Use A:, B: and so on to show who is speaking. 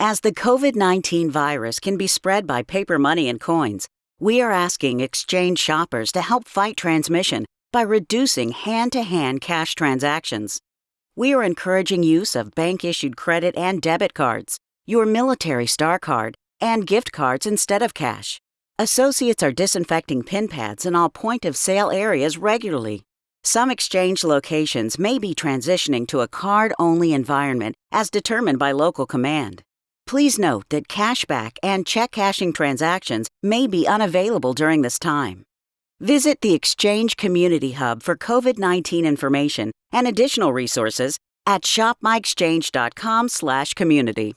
A: As the COVID 19 virus can be spread by paper money and coins, we are asking exchange shoppers to help fight transmission by reducing hand to hand cash transactions. We are encouraging use of bank issued credit and debit cards, your military star card, and gift cards instead of cash. Associates are disinfecting pin pads in all point of sale areas regularly. Some exchange locations may be transitioning to a card only environment as determined by local command. Please note that cashback and check cashing transactions may be unavailable during this time. Visit the Exchange Community Hub for COVID 19 information and additional resources at shopmyexchange.com/community.